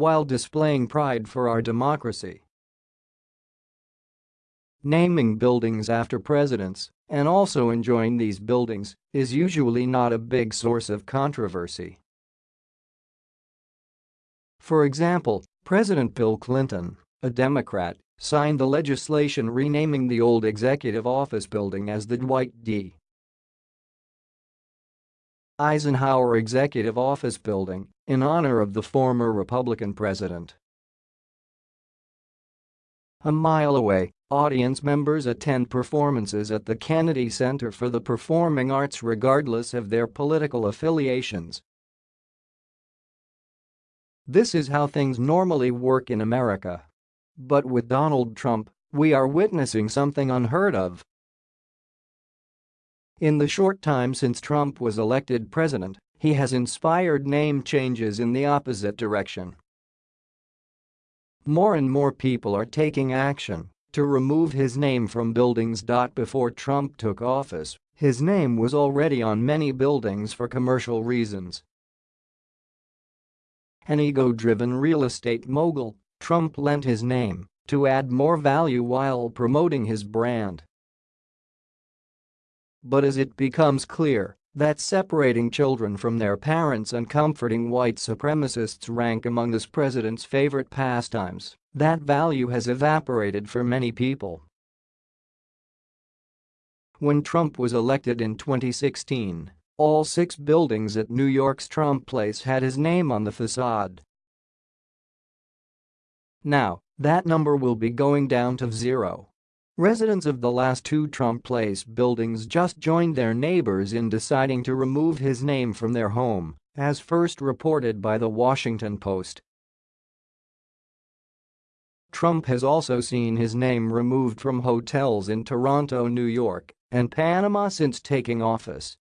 while displaying pride for our democracy. Naming buildings after presidents and also enjoying these buildings is usually not a big source of controversy. For example, President Bill Clinton, a Democrat, signed the legislation renaming the old executive office building as the Dwight D. Eisenhower Executive Office Building in honor of the former Republican president. A mile away, audience members attend performances at the Kennedy Center for the Performing Arts regardless of their political affiliations. This is how things normally work in America. But with Donald Trump, we are witnessing something unheard of. In the short time since Trump was elected president, he has inspired name changes in the opposite direction. More and more people are taking action to remove his name from buildings. Before Trump took office, his name was already on many buildings for commercial reasons. An ego-driven real estate mogul, Trump lent his name to add more value while promoting his brand. But as it becomes clear that separating children from their parents and comforting white supremacists rank among this president's favorite pastimes, that value has evaporated for many people. When Trump was elected in 2016, all six buildings at New York's Trump Place had his name on the facade. Now, that number will be going down to zero. Residents of the last two Trump Place buildings just joined their neighbors in deciding to remove his name from their home, as first reported by The Washington Post. Trump has also seen his name removed from hotels in Toronto, New York, and Panama since taking office.